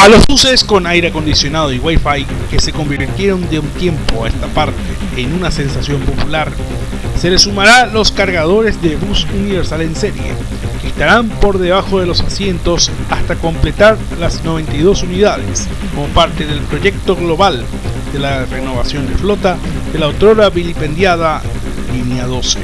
A los buses con aire acondicionado y wifi que se convirtieron de un tiempo a esta parte en una sensación popular, se le sumará los cargadores de bus universal en serie, que estarán por debajo de los asientos hasta completar las 92 unidades, como parte del proyecto global de la renovación de flota de la autora vilipendiada Línea 12.